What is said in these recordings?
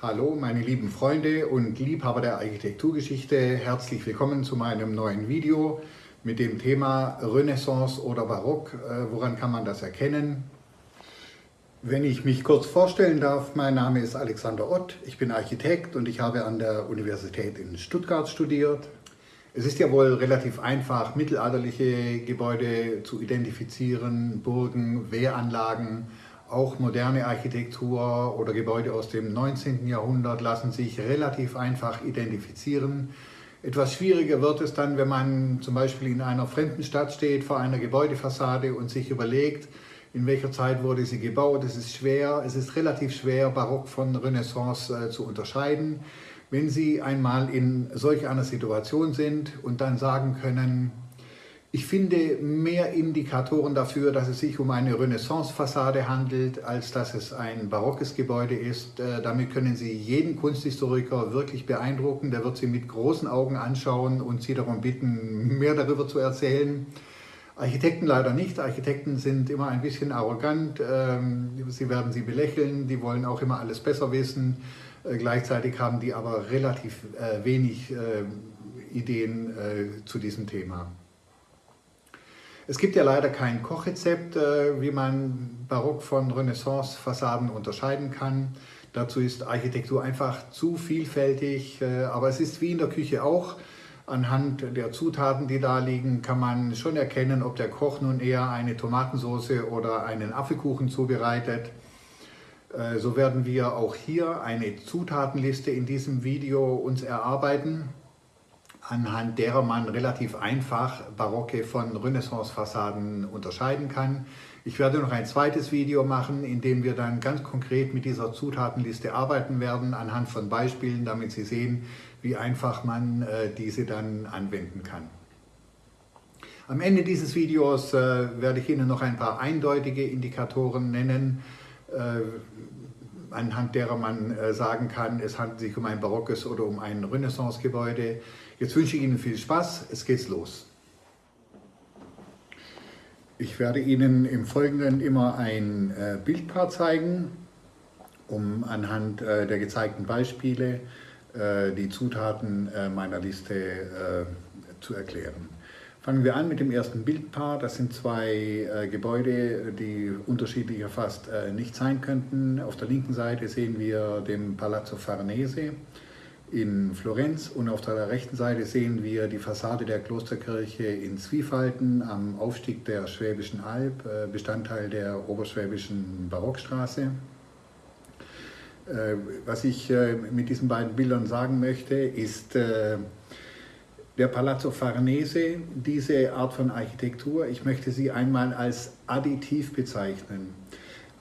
Hallo meine lieben Freunde und Liebhaber der Architekturgeschichte, herzlich willkommen zu meinem neuen Video mit dem Thema Renaissance oder Barock. Äh, woran kann man das erkennen? Wenn ich mich kurz vorstellen darf, mein Name ist Alexander Ott, ich bin Architekt und ich habe an der Universität in Stuttgart studiert. Es ist ja wohl relativ einfach, mittelalterliche Gebäude zu identifizieren, Burgen, Wehranlagen, auch moderne Architektur oder Gebäude aus dem 19. Jahrhundert lassen sich relativ einfach identifizieren. Etwas schwieriger wird es dann, wenn man zum Beispiel in einer fremden Stadt steht, vor einer Gebäudefassade und sich überlegt, in welcher Zeit wurde sie gebaut. Es ist schwer, es ist relativ schwer, Barock von Renaissance äh, zu unterscheiden. Wenn Sie einmal in solch einer Situation sind und dann sagen können, ich finde mehr Indikatoren dafür, dass es sich um eine Renaissance-Fassade handelt, als dass es ein barockes Gebäude ist. Äh, damit können Sie jeden Kunsthistoriker wirklich beeindrucken. Der wird Sie mit großen Augen anschauen und Sie darum bitten, mehr darüber zu erzählen. Architekten leider nicht. Architekten sind immer ein bisschen arrogant. Ähm, sie werden Sie belächeln, die wollen auch immer alles besser wissen. Äh, gleichzeitig haben die aber relativ äh, wenig Ideen zu diesem Thema. Es gibt ja leider kein Kochrezept, äh, wie man Barock von Renaissance-Fassaden unterscheiden kann. Dazu ist Architektur einfach zu vielfältig, äh, aber es ist wie in der Küche auch. Anhand der Zutaten, die da liegen, kann man schon erkennen, ob der Koch nun eher eine Tomatensauce oder einen Apfelkuchen zubereitet. Äh, so werden wir auch hier eine Zutatenliste in diesem Video uns erarbeiten anhand derer man relativ einfach barocke von Renaissance-Fassaden unterscheiden kann. Ich werde noch ein zweites Video machen, in dem wir dann ganz konkret mit dieser Zutatenliste arbeiten werden, anhand von Beispielen, damit Sie sehen, wie einfach man äh, diese dann anwenden kann. Am Ende dieses Videos äh, werde ich Ihnen noch ein paar eindeutige Indikatoren nennen, äh, anhand derer man äh, sagen kann, es handelt sich um ein barockes oder um ein Renaissance-Gebäude. Jetzt wünsche ich Ihnen viel Spaß, es geht's los. Ich werde Ihnen im Folgenden immer ein äh, Bildpaar zeigen, um anhand äh, der gezeigten Beispiele die Zutaten meiner Liste zu erklären. Fangen wir an mit dem ersten Bildpaar. Das sind zwei äh, Gebäude, die unterschiedlicher fast äh, nicht sein könnten. Auf der linken Seite sehen wir den Palazzo Farnese in Florenz und auf der rechten Seite sehen wir die Fassade der Klosterkirche in Zwiefalten am Aufstieg der Schwäbischen Alb, äh, Bestandteil der Oberschwäbischen Barockstraße. Äh, was ich äh, mit diesen beiden Bildern sagen möchte, ist, äh, der Palazzo Farnese, diese Art von Architektur, ich möchte sie einmal als additiv bezeichnen.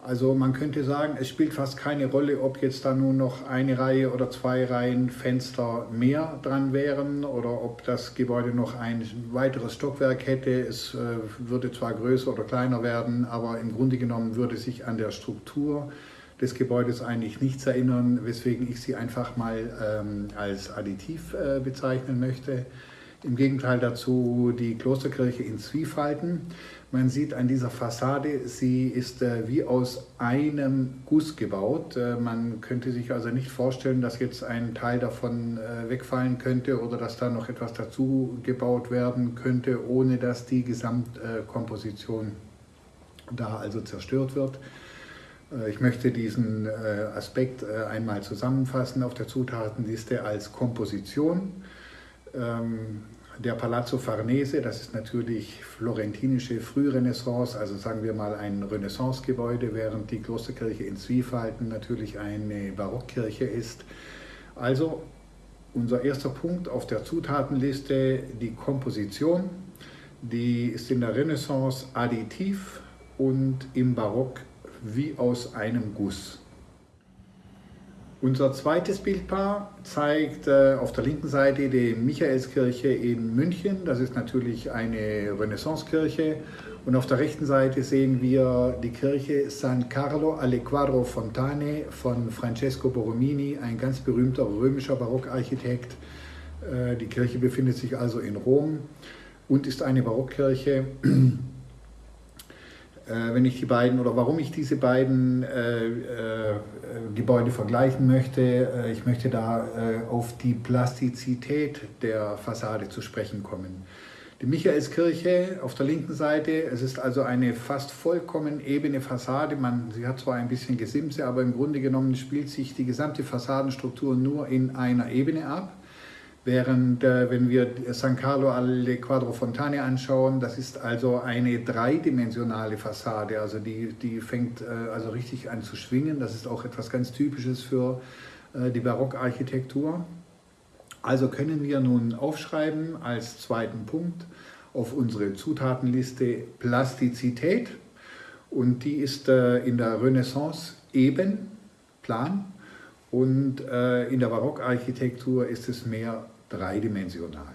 Also man könnte sagen, es spielt fast keine Rolle, ob jetzt da nun noch eine Reihe oder zwei Reihen Fenster mehr dran wären oder ob das Gebäude noch ein weiteres Stockwerk hätte. Es äh, würde zwar größer oder kleiner werden, aber im Grunde genommen würde sich an der Struktur des Gebäudes eigentlich nichts erinnern, weswegen ich sie einfach mal ähm, als additiv äh, bezeichnen möchte. Im Gegenteil dazu die Klosterkirche in Zwiefalten. Man sieht an dieser Fassade, sie ist äh, wie aus einem Guss gebaut. Äh, man könnte sich also nicht vorstellen, dass jetzt ein Teil davon äh, wegfallen könnte oder dass da noch etwas dazu gebaut werden könnte, ohne dass die Gesamtkomposition da also zerstört wird. Äh, ich möchte diesen äh, Aspekt äh, einmal zusammenfassen auf der Zutatenliste als Komposition. Ähm, der Palazzo Farnese, das ist natürlich florentinische Frührenaissance, also sagen wir mal ein Renaissancegebäude, während die Klosterkirche in Zwiefalten natürlich eine Barockkirche ist. Also unser erster Punkt auf der Zutatenliste, die Komposition, die ist in der Renaissance additiv und im Barock wie aus einem Guss. Unser zweites Bildpaar zeigt äh, auf der linken Seite die Michaelskirche in München. Das ist natürlich eine Renaissancekirche. Und auf der rechten Seite sehen wir die Kirche San Carlo alle Quadro Fontane von Francesco Borromini, ein ganz berühmter römischer Barockarchitekt. Äh, die Kirche befindet sich also in Rom und ist eine Barockkirche. Äh, wenn ich die beiden oder warum ich diese beiden äh, äh, Gebäude vergleichen möchte. Äh, ich möchte da äh, auf die Plastizität der Fassade zu sprechen kommen. Die Michaelskirche auf der linken Seite, es ist also eine fast vollkommen ebene Fassade. Man, sie hat zwar ein bisschen Gesimse, aber im Grunde genommen spielt sich die gesamte Fassadenstruktur nur in einer Ebene ab. Während, äh, wenn wir San Carlo alle Quattro Fontane anschauen, das ist also eine dreidimensionale Fassade, also die, die fängt äh, also richtig an zu schwingen. Das ist auch etwas ganz Typisches für äh, die Barockarchitektur. Also können wir nun aufschreiben als zweiten Punkt auf unsere Zutatenliste Plastizität und die ist äh, in der Renaissance eben, plan und äh, in der Barockarchitektur ist es mehr dreidimensional.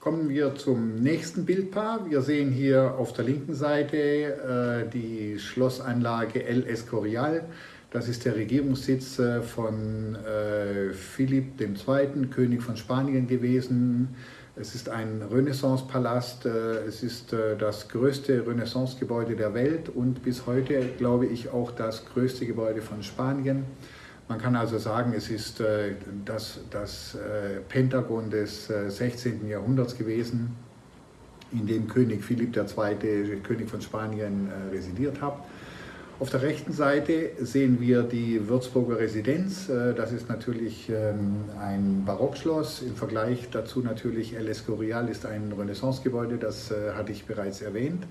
Kommen wir zum nächsten Bildpaar. Wir sehen hier auf der linken Seite äh, die Schlossanlage El Escorial. Das ist der Regierungssitz äh, von äh, Philipp II., König von Spanien gewesen. Es ist ein Renaissance-Palast, äh, es ist äh, das größte Renaissance-Gebäude der Welt und bis heute, glaube ich, auch das größte Gebäude von Spanien. Man kann also sagen, es ist äh, das, das äh, Pentagon des äh, 16. Jahrhunderts gewesen, in dem König Philipp II., König von Spanien, äh, residiert hat. Auf der rechten Seite sehen wir die Würzburger Residenz. Äh, das ist natürlich ähm, ein Barockschloss. Im Vergleich dazu natürlich El Escorial ist ein Renaissancegebäude, das äh, hatte ich bereits erwähnt.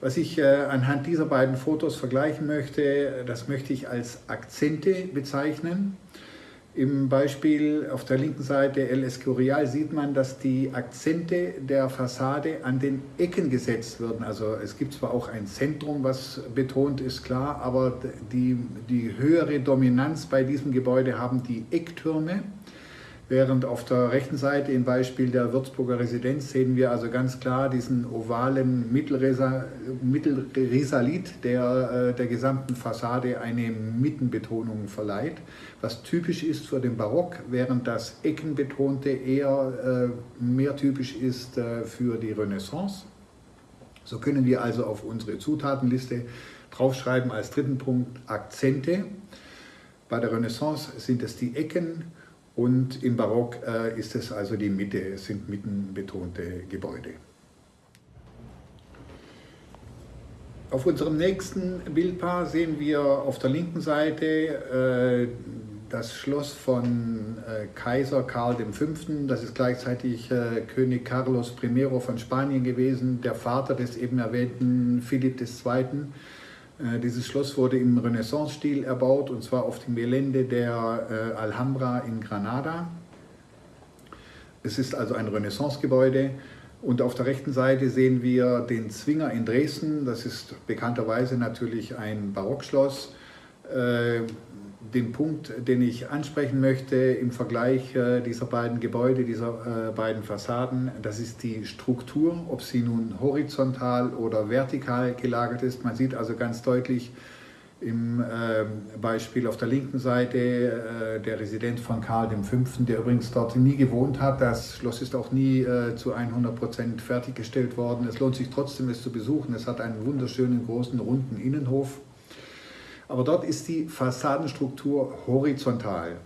Was ich äh, anhand dieser beiden Fotos vergleichen möchte, das möchte ich als Akzente bezeichnen. Im Beispiel auf der linken Seite El Escorial sieht man, dass die Akzente der Fassade an den Ecken gesetzt werden. Also es gibt zwar auch ein Zentrum, was betont ist, klar, aber die, die höhere Dominanz bei diesem Gebäude haben die Ecktürme. Während auf der rechten Seite im Beispiel der Würzburger Residenz sehen wir also ganz klar diesen ovalen Mittelrisalit, der äh, der gesamten Fassade eine Mittenbetonung verleiht, was typisch ist für den Barock, während das Eckenbetonte eher äh, mehr typisch ist äh, für die Renaissance. So können wir also auf unsere Zutatenliste draufschreiben als dritten Punkt Akzente. Bei der Renaissance sind es die Ecken, und im Barock äh, ist es also die Mitte, es sind mittenbetonte Gebäude. Auf unserem nächsten Bildpaar sehen wir auf der linken Seite äh, das Schloss von äh, Kaiser Karl V. Das ist gleichzeitig äh, König Carlos I. von Spanien gewesen, der Vater des eben erwähnten Philipp II. Äh, dieses Schloss wurde im Renaissance-Stil erbaut und zwar auf dem Gelände der äh, Alhambra in Granada. Es ist also ein Renaissance-Gebäude und auf der rechten Seite sehen wir den Zwinger in Dresden. Das ist bekannterweise natürlich ein Barockschloss. Den Punkt, den ich ansprechen möchte im Vergleich äh, dieser beiden Gebäude, dieser äh, beiden Fassaden, das ist die Struktur, ob sie nun horizontal oder vertikal gelagert ist. Man sieht also ganz deutlich im ähm, Beispiel auf der linken Seite äh, der Resident von Karl V., der übrigens dort nie gewohnt hat. Das Schloss ist auch nie zu 100 Prozent fertiggestellt worden. Es lohnt sich trotzdem, es zu besuchen. Es hat einen wunderschönen, großen, runden Innenhof aber dort ist die Fassadenstruktur horizontal.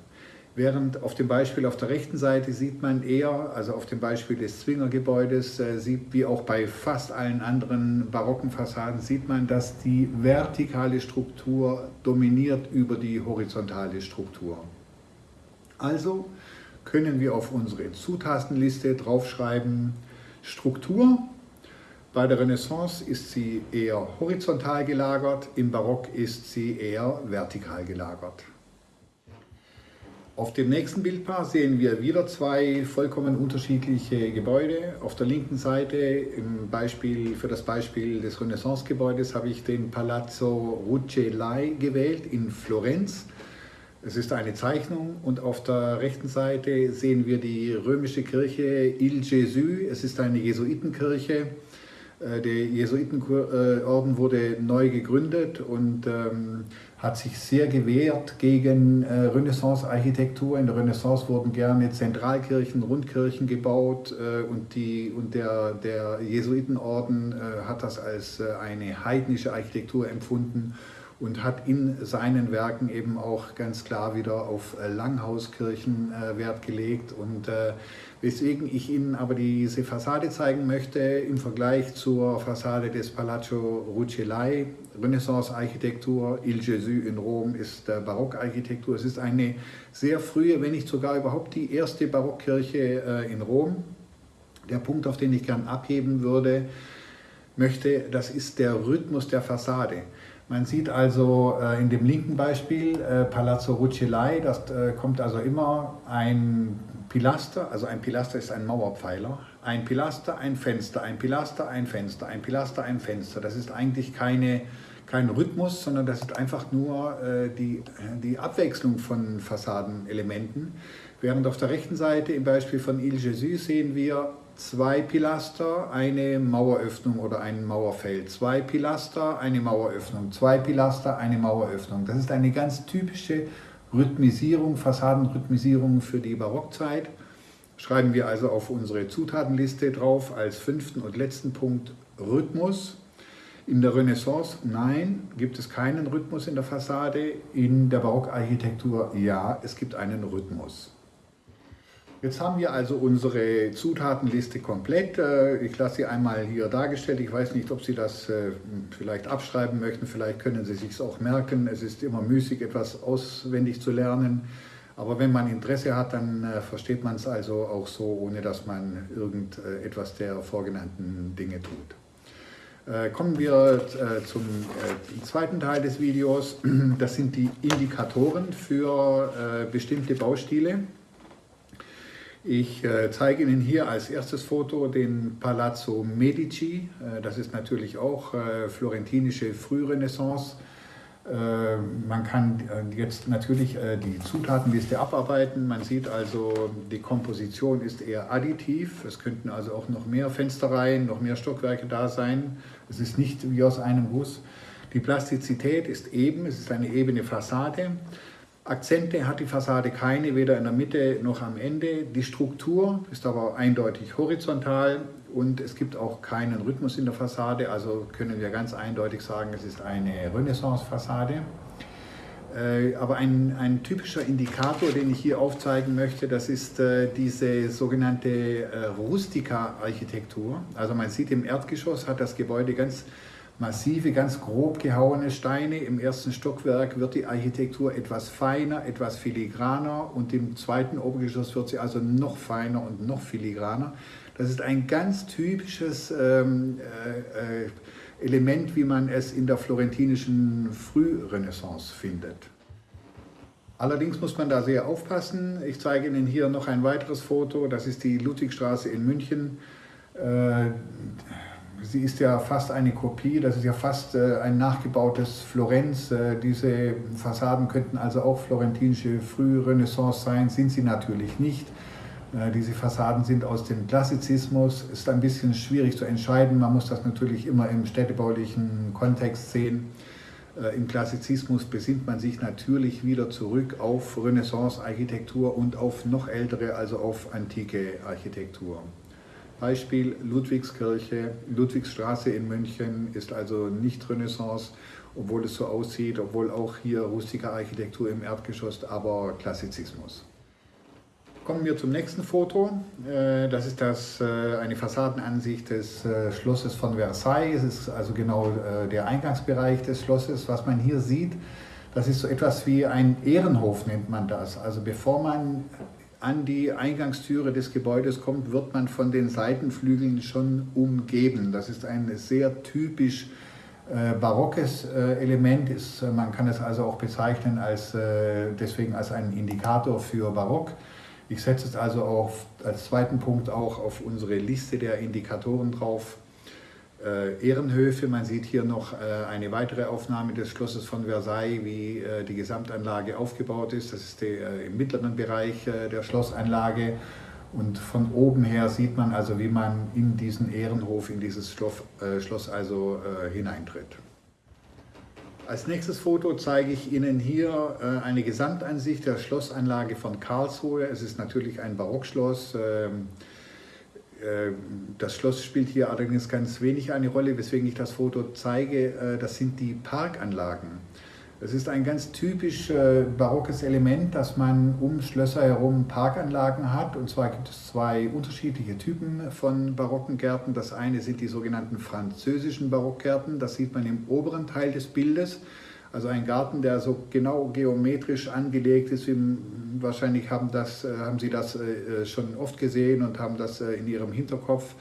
Während auf dem Beispiel auf der rechten Seite sieht man eher, also auf dem Beispiel des Zwingergebäudes, äh, sieht, wie auch bei fast allen anderen barocken Fassaden, sieht man, dass die vertikale Struktur dominiert über die horizontale Struktur. Also können wir auf unsere Zutatenliste draufschreiben Struktur bei der Renaissance ist sie eher horizontal gelagert, im Barock ist sie eher vertikal gelagert. Auf dem nächsten Bildpaar sehen wir wieder zwei vollkommen unterschiedliche Gebäude. Auf der linken Seite im Beispiel, für das Beispiel des Renaissance-Gebäudes habe ich den Palazzo Rucellai gewählt in Florenz. Es ist eine Zeichnung und auf der rechten Seite sehen wir die römische Kirche Il Gesù. Es ist eine Jesuitenkirche. Äh, der Jesuitenorden wurde neu gegründet und ähm, hat sich sehr gewehrt gegen äh, Renaissance-Architektur. In der Renaissance wurden gerne Zentralkirchen, Rundkirchen gebaut äh, und, die, und der, der Jesuitenorden äh, hat das als äh, eine heidnische Architektur empfunden und hat in seinen Werken eben auch ganz klar wieder auf äh, Langhauskirchen Wert gelegt. Und weswegen ich Ihnen aber diese Fassade zeigen möchte im Vergleich zur Fassade des Palazzo Rucellai. Renaissance-Architektur, Il Gesù in Rom ist Barockarchitektur. Es ist eine sehr frühe, wenn nicht sogar überhaupt die erste Barockkirche in Rom. Der Punkt, auf den ich gern abheben würde, möchte, das ist der Rhythmus der Fassade. Man sieht also äh, in dem linken Beispiel äh, Palazzo Rucellai, das äh, kommt also immer ein Pilaster, also ein Pilaster ist ein Mauerpfeiler, ein Pilaster, ein Fenster, ein Pilaster, ein Fenster, ein Pilaster, ein Fenster. Das ist eigentlich keine, kein Rhythmus, sondern das ist einfach nur die, die Abwechslung von Fassadenelementen. Während auf der rechten Seite im Beispiel von Il Jésus sehen wir zwei Pilaster, eine Maueröffnung oder ein Mauerfeld, zwei Pilaster, eine Maueröffnung, zwei Pilaster, eine Maueröffnung. Das ist eine ganz typische Rhythmisierung, Fassadenrhythmisierung für die Barockzeit. Schreiben wir also auf unsere Zutatenliste drauf als fünften und letzten Punkt Rhythmus. In der Renaissance, nein, gibt es keinen Rhythmus in der Fassade. In der Barockarchitektur, ja, es gibt einen Rhythmus. Jetzt haben wir also unsere Zutatenliste komplett. Äh, ich lasse sie einmal hier dargestellt. Ich weiß nicht, ob Sie das äh, vielleicht abschreiben möchten. Vielleicht können Sie sich auch merken. Es ist immer müßig, etwas auswendig zu lernen. Aber wenn man Interesse hat, dann äh, versteht man es also auch so, ohne dass man irgendetwas der vorgenannten Dinge tut. Kommen wir zum zweiten Teil des Videos. Das sind die Indikatoren für bestimmte Baustile. Ich äh, zeige Ihnen hier als erstes Foto den Palazzo Medici. Äh, das ist natürlich auch äh, florentinische Frührenaissance. Man kann jetzt natürlich die Zutatenliste abarbeiten. Man sieht also, die Komposition ist eher additiv. Es könnten also auch noch mehr Fensterreihen, noch mehr Stockwerke da sein. Es ist nicht wie aus einem Guss. Die Plastizität ist eben, es ist eine ebene Fassade. Akzente hat die Fassade keine, weder in der Mitte noch am Ende. Die Struktur ist aber eindeutig horizontal und es gibt auch keinen Rhythmus in der Fassade, also können wir ganz eindeutig sagen, es ist eine Renaissance-Fassade. Äh, aber ein, ein, typischer Indikator, den ich hier aufzeigen möchte, das ist äh, diese sogenannte äh, Rustica-Architektur. Also man sieht im Erdgeschoss hat das Gebäude ganz massive, ganz grob gehauene Steine. Im ersten Stockwerk wird die Architektur etwas feiner, etwas filigraner und im zweiten Obergeschoss wird sie also noch feiner und noch filigraner. Das ist ein ganz typisches ähm, äh, äh Element, wie man es in der florentinischen Frührenaissance findet. Allerdings muss man da sehr aufpassen. Ich zeige Ihnen hier noch ein weiteres Foto. Das ist die Ludwigstraße in München. Äh, sie ist ja fast eine Kopie, das ist ja fast äh, ein nachgebautes Florenz. Äh, diese Fassaden könnten also auch florentinische Frührenaissance sein, sind sie natürlich nicht. Äh, diese Fassaden sind aus dem Klassizismus, ist ein bisschen schwierig zu entscheiden, man muss das natürlich immer im städtebaulichen Kontext sehen. Im Klassizismus besinnt man sich natürlich wieder zurück auf Renaissance-Architektur und auf noch ältere, also auf antike Architektur. Beispiel Ludwigskirche, Ludwigsstraße in München ist also nicht Renaissance, obwohl es so aussieht, obwohl auch hier rustische Architektur im Erdgeschoss, aber Klassizismus. Kommen wir zum nächsten Foto. Äh, das ist das, äh, eine Fassadenansicht des äh, Schlosses von Versailles. Es ist also genau der Eingangsbereich des Schlosses. Was man hier sieht, das ist so etwas wie ein Ehrenhof, nennt man das. Also bevor man an die Eingangstüre des Gebäudes kommt, wird man von den Seitenflügeln schon umgeben. Das ist ein sehr typisch äh, barockes äh, Element. Ist, äh, man kann es also auch bezeichnen als, äh, deswegen als einen Indikator für Barock. Ich setze es also auf, als zweiten Punkt auch auf unsere Liste der Indikatoren drauf Ehrenhöfe. Man sieht hier noch äh, eine weitere Aufnahme des Schlosses von Versailles, wie äh, die Gesamtanlage aufgebaut ist. Das ist die, äh, im mittleren Bereich äh, der Schlossanlage. Und von oben her sieht man also, wie man in diesen Ehrenhof, in dieses Schloss, äh, Schloss also hineintritt. Als nächstes Foto zeige ich Ihnen hier äh, eine Gesamtansicht der Schlossanlage von Karlsruhe. Es ist natürlich ein Barockschloss. Äh, das Schloss spielt hier allerdings ganz wenig eine Rolle, weswegen ich das Foto zeige. Äh, das sind die Parkanlagen. Es ist ein ganz typisch barockes Element, dass man um Schlösser herum Parkanlagen hat. Und zwar gibt es zwei unterschiedliche Typen von barocken Gärten. Das eine sind die sogenannten französischen Barockgärten. Das sieht man im oberen Teil des Bildes. Also ein Garten, der so genau geometrisch angelegt ist. Wahrscheinlich haben, das, haben Sie das äh, schon oft gesehen und haben das äh, in Ihrem Hinterkopf.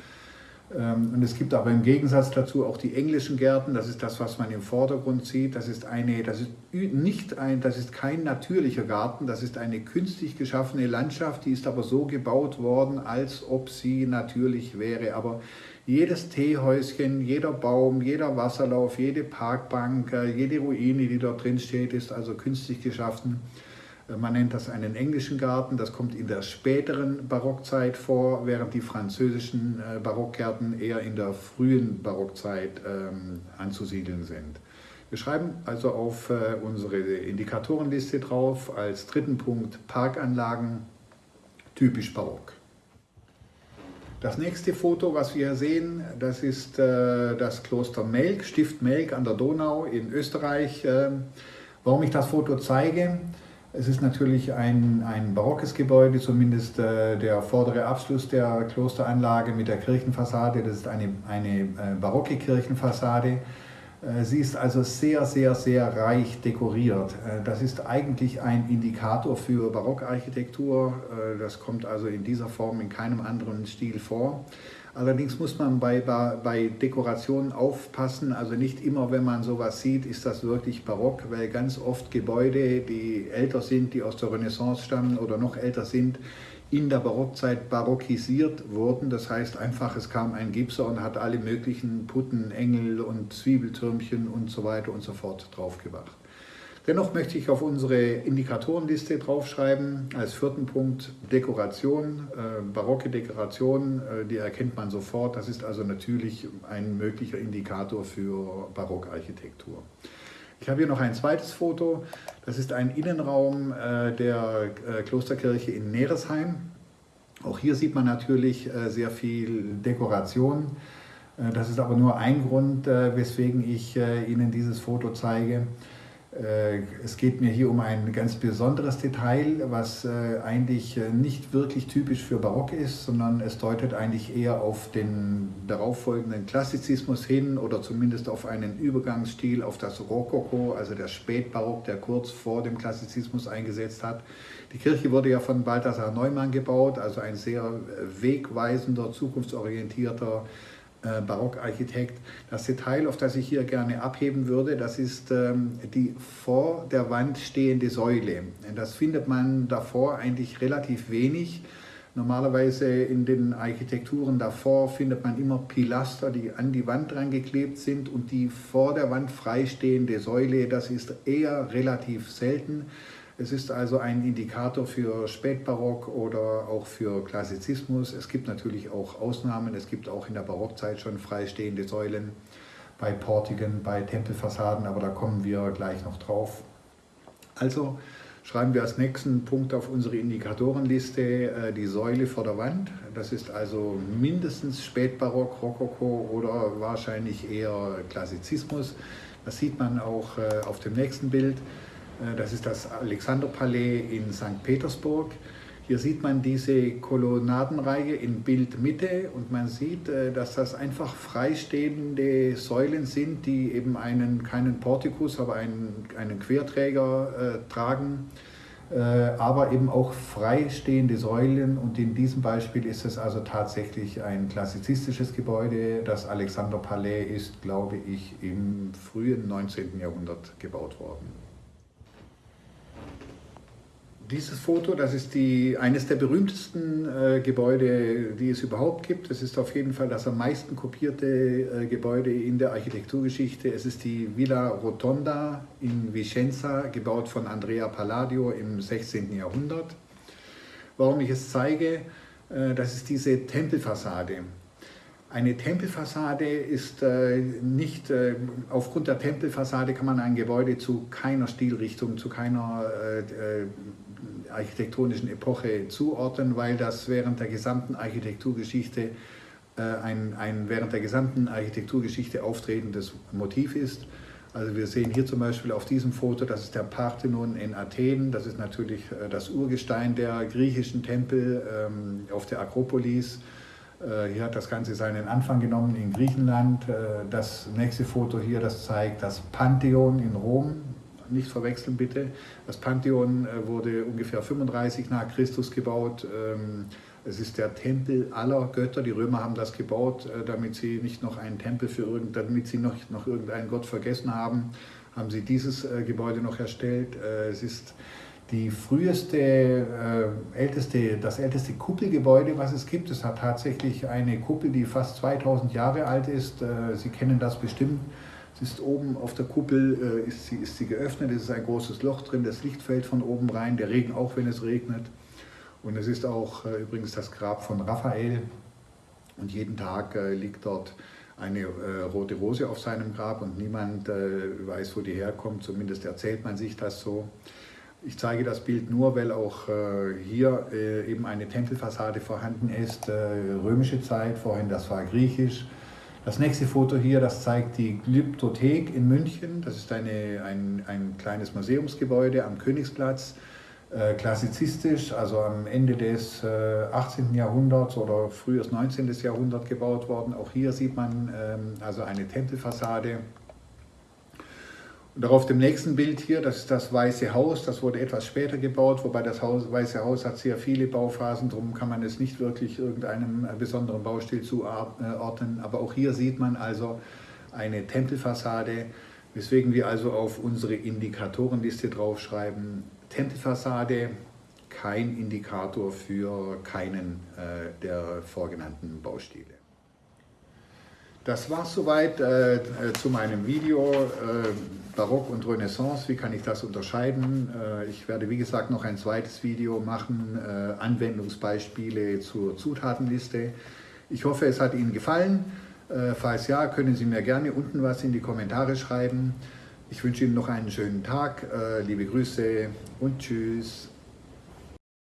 Ähm, und es gibt aber im Gegensatz dazu auch die englischen Gärten. Das ist das, was man im Vordergrund sieht. Das ist, eine, das ist, nicht ein, das ist kein natürlicher Garten. Das ist eine künstlich geschaffene Landschaft. Die ist aber so gebaut worden, als ob sie natürlich wäre. Aber jedes Teehäuschen, jeder Baum, jeder Wasserlauf, jede Parkbank, äh, jede Ruine, die dort drin steht, ist also künstlich geschaffen. Man nennt das einen englischen Garten, das kommt in der späteren Barockzeit vor, während die französischen äh, Barockgärten eher in der frühen Barockzeit ähm, anzusiedeln sind. Wir schreiben also auf äh, unsere Indikatorenliste drauf als dritten Punkt Parkanlagen, typisch barock. Das nächste Foto, was wir sehen, das ist äh, das Kloster Melk, Stift Melk an der Donau in Österreich. Äh, warum ich das Foto zeige, es ist natürlich ein, ein barockes Gebäude, zumindest äh, der vordere Abschluss der Klosteranlage mit der Kirchenfassade. Das ist eine, eine äh, barocke Kirchenfassade. Äh, sie ist also sehr, sehr, sehr reich dekoriert. Äh, das ist eigentlich ein Indikator für Barockarchitektur. Äh, das kommt also in dieser Form in keinem anderen Stil vor. Allerdings muss man bei, bei Dekorationen aufpassen, also nicht immer, wenn man sowas sieht, ist das wirklich barock, weil ganz oft Gebäude, die älter sind, die aus der Renaissance stammen oder noch älter sind, in der Barockzeit barockisiert wurden. Das heißt einfach, es kam ein Gipser und hat alle möglichen Putten, Engel und Zwiebeltürmchen und so weiter und so fort draufgebracht. Dennoch möchte ich auf unsere Indikatorenliste draufschreiben, als vierten Punkt Dekoration, äh, barocke Dekoration, äh, die erkennt man sofort. Das ist also natürlich ein möglicher Indikator für Barockarchitektur. Ich habe hier noch ein zweites Foto. Das ist ein Innenraum äh, der äh, Klosterkirche in Neresheim. Auch hier sieht man natürlich äh, sehr viel Dekoration. Das ist aber nur ein Grund, weswegen ich Ihnen dieses Foto zeige. Äh, es geht mir hier um ein ganz besonderes Detail, was äh, eigentlich äh, nicht wirklich typisch für Barock ist, sondern es deutet eigentlich eher auf den darauffolgenden Klassizismus hin oder zumindest auf einen Übergangsstil, auf das Rokoko, also der Spätbarock, der kurz vor dem Klassizismus eingesetzt hat. Die Kirche wurde ja von Balthasar Neumann gebaut, also ein sehr wegweisender, zukunftsorientierter Barockarchitekt. Das Detail, auf das ich hier gerne abheben würde, das ist ähm, die vor der Wand stehende Säule. Das findet man davor eigentlich relativ wenig. Normalerweise in den Architekturen davor findet man immer Pilaster, die an die Wand dran geklebt sind und die vor der Wand freistehende Säule, das ist eher relativ selten. Es ist also ein Indikator für Spätbarock oder auch für Klassizismus. Es gibt natürlich auch Ausnahmen. Es gibt auch in der Barockzeit schon freistehende Säulen bei Portiken, bei Tempelfassaden, aber da kommen wir gleich noch drauf. Also schreiben wir als nächsten Punkt auf unsere Indikatorenliste äh, die Säule vor der Wand. Das ist also mindestens Spätbarock, Rokoko oder wahrscheinlich eher Klassizismus. Das sieht man auch äh, auf dem nächsten Bild. Äh, das ist das Alexanderpalais in St. Petersburg. Hier sieht man diese Kolonnadenreihe in Bildmitte und man sieht, äh, dass das einfach freistehende Säulen sind, die eben einen, keinen Portikus, aber einen, einen Querträger äh, tragen, äh, aber eben auch freistehende Säulen. Und in diesem Beispiel ist es also tatsächlich ein klassizistisches Gebäude. Das Alexanderpalais ist, glaube ich, im frühen 19. Jahrhundert gebaut worden. Dieses Foto, das ist die, eines der berühmtesten äh, Gebäude, die es überhaupt gibt. Es ist auf jeden Fall das am meisten kopierte äh, Gebäude in der Architekturgeschichte. Es ist die Villa Rotonda in Vicenza, gebaut von Andrea Palladio im 16. Jahrhundert. Warum ich es zeige, äh, das ist diese Tempelfassade. Eine Tempelfassade ist äh, nicht, äh, aufgrund der Tempelfassade kann man ein Gebäude zu keiner Stilrichtung, zu keiner äh, äh architektonischen Epoche zuordnen, weil das während der gesamten Architekturgeschichte äh, ein, ein während der gesamten Architekturgeschichte auftretendes Motiv ist. Also wir sehen hier zum Beispiel auf diesem Foto, das ist der Parthenon in Athen, das ist natürlich äh, das Urgestein der griechischen Tempel ähm, auf der Akropolis. Äh, hier hat das Ganze seinen Anfang genommen in Griechenland. Das nächste Foto hier, das zeigt das Pantheon in Rom. Nicht verwechseln bitte. Das Pantheon wurde ungefähr 35 nach Christus gebaut. Ähm, es ist der Tempel aller Götter. Die Römer haben das gebaut, äh, damit sie nicht noch einen Tempel für irgend, damit sie noch, noch irgendeinen Gott vergessen haben, haben sie dieses äh, Gebäude noch erstellt. Äh, es ist die früheste, älteste, das älteste Kuppelgebäude, was es gibt. Es hat tatsächlich eine Kuppel, die fast 2000 Jahre alt ist. Sie kennen das bestimmt. Es ist oben auf der Kuppel, ist sie, ist sie geöffnet, es ist ein großes Loch drin, das Licht fällt von oben rein, der Regen auch, wenn es regnet. Und es ist auch äh, übrigens das Grab von Raphael. Und jeden Tag äh, liegt dort eine äh, rote Rose auf seinem Grab und niemand äh, weiß, wo die herkommt. Zumindest erzählt man sich das so. Ich zeige das Bild nur, weil auch äh, hier äh, eben eine Tempelfassade vorhanden ist. römische Zeit, vorhin das war griechisch. Das nächste Foto hier, das zeigt die Glyptothek in München. Das ist eine, ein, ein kleines Museumsgebäude am Königsplatz. Äh, klassizistisch, also am Ende des 18. Äh, Jahrhunderts oder frühes 19. Jahrhundert gebaut worden. Auch hier sieht man ähm, also eine Tempelfassade. Und auf dem nächsten Bild hier, das ist das Weiße Haus, das wurde etwas später gebaut, wobei das Haus, Weiße Haus hat sehr viele Bauphasen, darum kann man es nicht wirklich irgendeinem äh, besonderen Baustil zuordnen. Aber auch hier sieht man also eine Tempelfassade, weswegen wir also auf unsere Indikatorenliste draufschreiben, Tempelfassade kein Indikator für keinen äh, der vorgenannten Baustile. Das war es soweit äh, äh, zu meinem Video äh, Barock und Renaissance. Wie kann ich das unterscheiden? Äh, ich werde wie gesagt noch ein zweites Video machen, äh, Anwendungsbeispiele zur Zutatenliste. Ich hoffe, es hat Ihnen gefallen. falls ja, können Sie mir gerne unten was in die Kommentare schreiben. Ich wünsche Ihnen noch einen schönen Tag, äh, liebe Grüße und Tschüss.